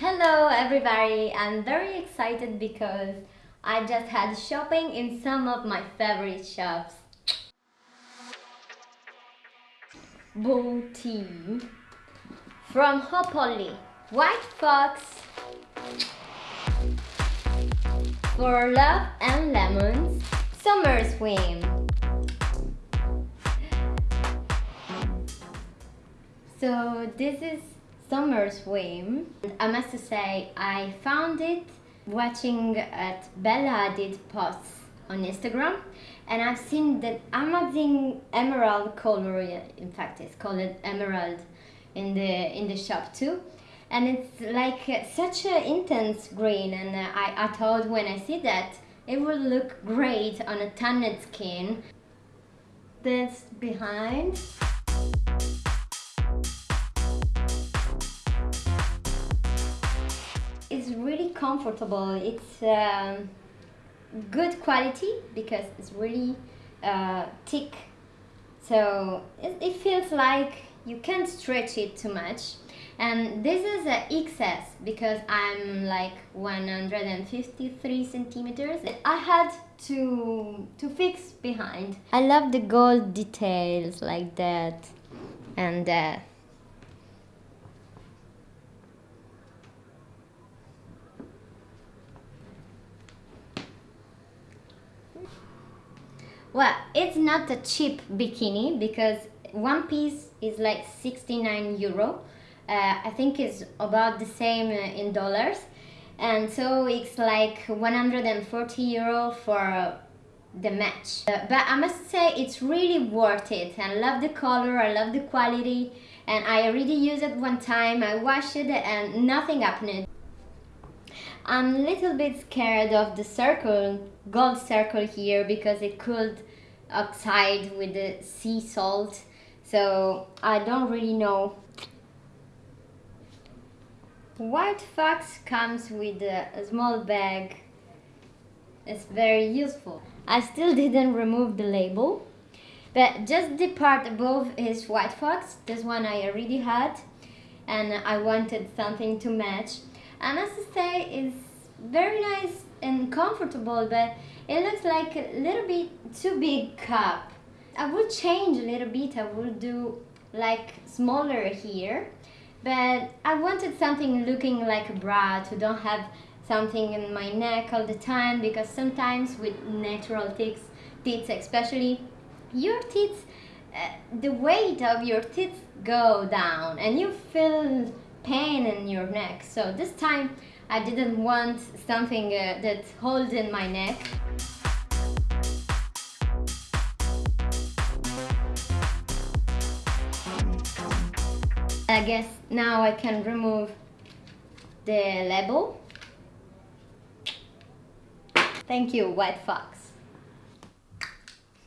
Hello everybody! I'm very excited because I just had shopping in some of my favorite shops. Booty from Hot Polly, White Fox for Love and Lemons, Summer Swim. So this is summer swim. I must say I found it watching at Bella did posts on Instagram and I've seen that amazing emerald color in fact it's called emerald in the in the shop too and it's like uh, such an intense green and uh, I, I thought when I see that it will look great on a tanned skin. This behind comfortable. It's um, good quality because it's really uh, thick. So it, it feels like you can't stretch it too much. And this is a XS because I'm like 153 centimeters. I had to to fix behind. I love the gold details like that and uh, Well, it's not a cheap bikini because one piece is like 69 euro. Uh, I think it's about the same uh, in dollars. And so it's like 140 euro for the match. Uh, but I must say it's really worth it. I love the color, I love the quality. And I already used it one time, I washed it and nothing happened. I'm a little bit scared of the circle, gold circle here because it could oxide with the sea salt. So I don't really know. White Fox comes with a, a small bag. It's very useful. I still didn't remove the label but just the part above is White Fox this one I already had and I wanted something to match I must say it's very nice and comfortable but it looks like a little bit too big cup. I would change a little bit. I would do like smaller here but I wanted something looking like a bra to don't have something in my neck all the time because sometimes with natural teeth, teeth especially your teeth uh, the weight of your teeth go down and you feel pain in your neck so this time I didn't want something uh, that holds in my neck. I guess now I can remove the label. Thank you, White Fox.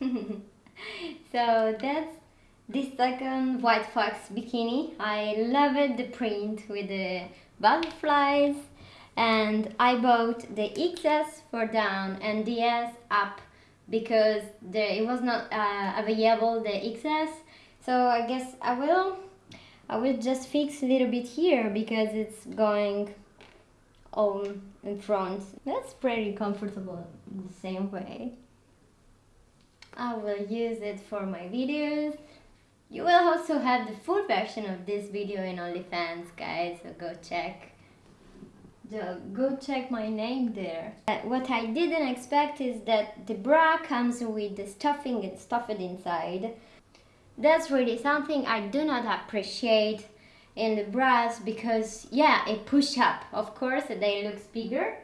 so that's the second White Fox bikini. I love it, the print with the butterflies and I bought the XS for down and the S up because the, it was not uh, available the XS so I guess I will I will just fix a little bit here because it's going on in front. That's pretty comfortable the same way. I will use it for my videos you will also have the full version of this video in OnlyFans guys so go check go check my name there. Uh, what I didn't expect is that the bra comes with the stuffing and stuffed inside. That's really something I do not appreciate in the bras because yeah, it push up. Of course, they look bigger.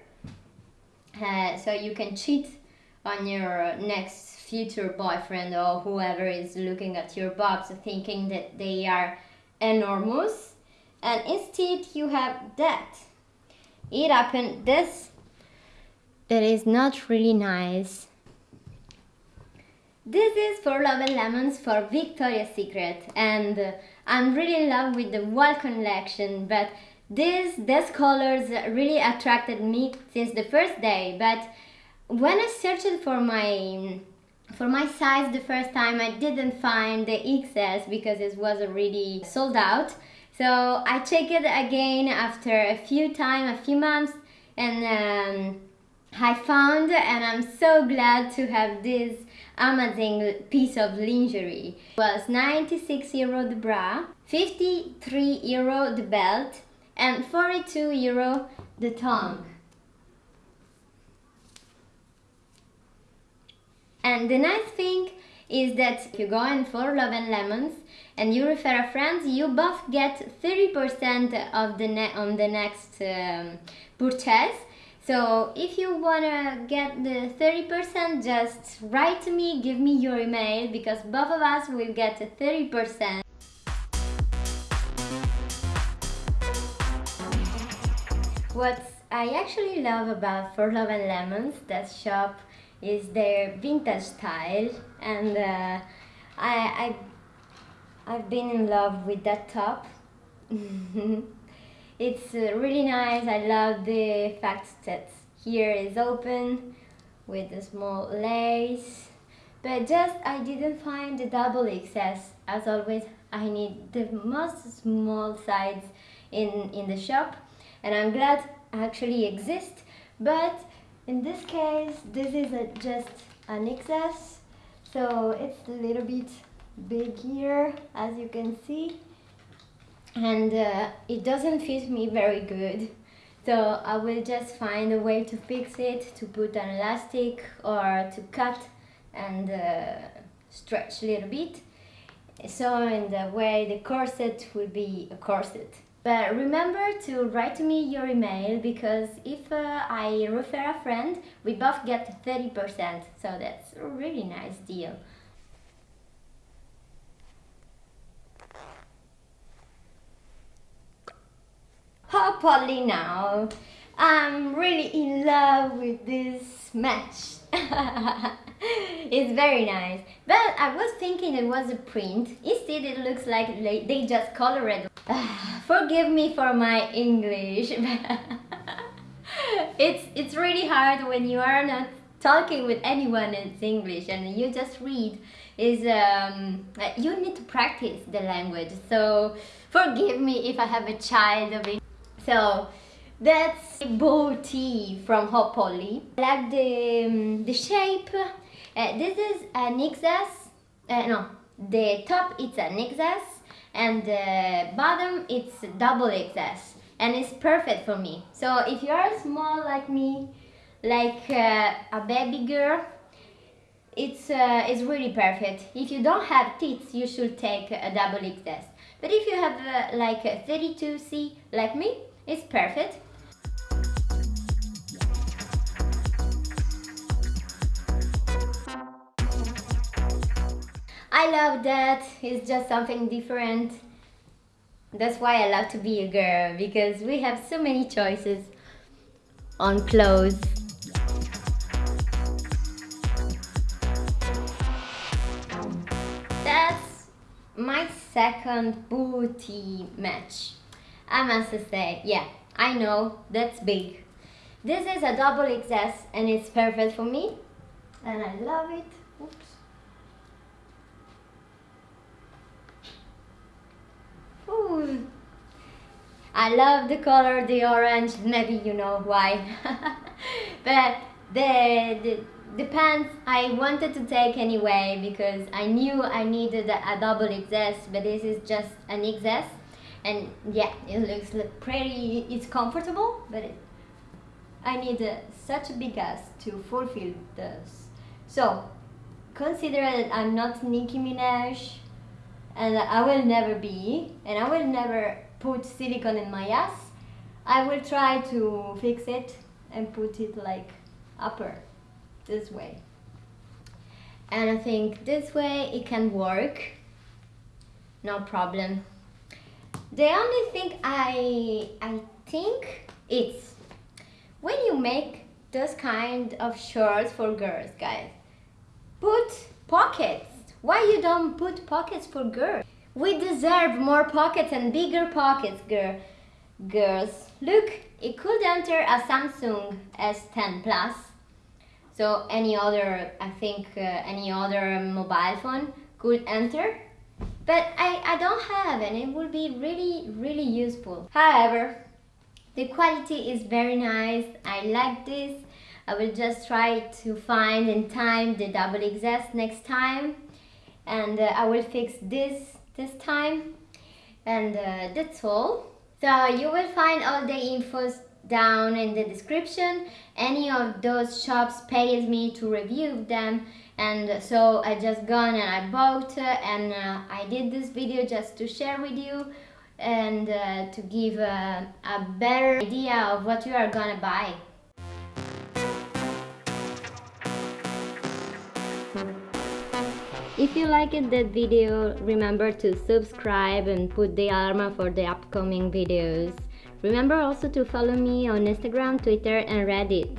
Uh, so you can cheat on your next future boyfriend or whoever is looking at your bobs thinking that they are enormous. And instead you have that. It happened this. That is not really nice. This is for Love and Lemons for Victoria's Secret. And I'm really in love with the wall collection but these, these colors really attracted me since the first day. But when I searched for my for my size the first time I didn't find the XS because it was already sold out So I checked it again after a few time, a few months, and um, I found and I'm so glad to have this amazing piece of lingerie. It was 96 euro the bra, 53 euro the belt, and 42 euro the tongue. And the nice thing is that if you go in for Love and Lemons and you refer a friend, you both get 30% of the on the next um, purchase. So if you wanna get the 30%, just write to me, give me your email because both of us will get 30%. What I actually love about For Love and Lemons, that shop is their vintage style and uh, I, I I've been in love with that top. It's uh, really nice. I love the fact that here is open with a small lace but just I didn't find the double XS as always I need the most small size in in the shop and I'm glad actually exist but in this case this is a, just an excess, so it's a little bit big here as you can see. And uh, it doesn't fit me very good. So I will just find a way to fix it to put an elastic or to cut and uh, stretch a little bit. So in the way the corset will be a corset but remember to write to me your email because if uh, I refer a friend, we both get 30%. So that's a really nice deal. Polly now. I'm really in love with this match. it's very nice. But I was thinking it was a print. Instead it looks like they just colored Forgive me for my English. it's it's really hard when you are not talking with anyone in English and you just read is um, you need to practice the language so forgive me if I have a child of it. So that's bow tee from Hot Polly. I like the, um, the shape. Uh, this is a XS. Uh, no, the top it's a XS and the bottom it's double XS and it's perfect for me. So if you are small like me, like uh, a baby girl, it's, uh, it's really perfect. If you don't have tits, you should take a double XS. But if you have uh, like a 32C like me, it's perfect. I love that. It's just something different. That's why I love to be a girl because we have so many choices on clothes. That's my second booty match. I must say, yeah, I know, that's big. This is a double XS and it's perfect for me and I love it. Oops. Ooh. I love the color, the orange, maybe you know why. but the, the, the pants I wanted to take anyway because I knew I needed a, double XS, but this is just an XS. And yeah, it looks pretty, it's comfortable, but it, I need such a big ass to fulfill this. So, consider that I'm not Nicki Minaj, and I will never be and I will never put silicone in my ass. I will try to fix it and put it like upper this way. And I think this way it can work. No problem. The only thing I I think it's when you make those kind of shorts for girls guys put pockets why you don't put pockets for girls? We deserve more pockets and bigger pockets, girl. Girls, look, it could enter a Samsung S10 Plus. So any other, I think uh, any other mobile phone could enter. but I, I don't have and it would be really really useful however the quality is very nice I like this I will just try to find in time the double XS next time and uh, I will fix this this time. And uh, that's all. So you will find all the infos down in the description. Any of those shops pays me to review them. And so I just gone and I bought uh, and uh, I did this video just to share with you and uh, to give a, a better idea of what you are gonna buy. If you liked that video, remember to subscribe and put the alarm for the upcoming videos. Remember also to follow me on Instagram, Twitter and Reddit.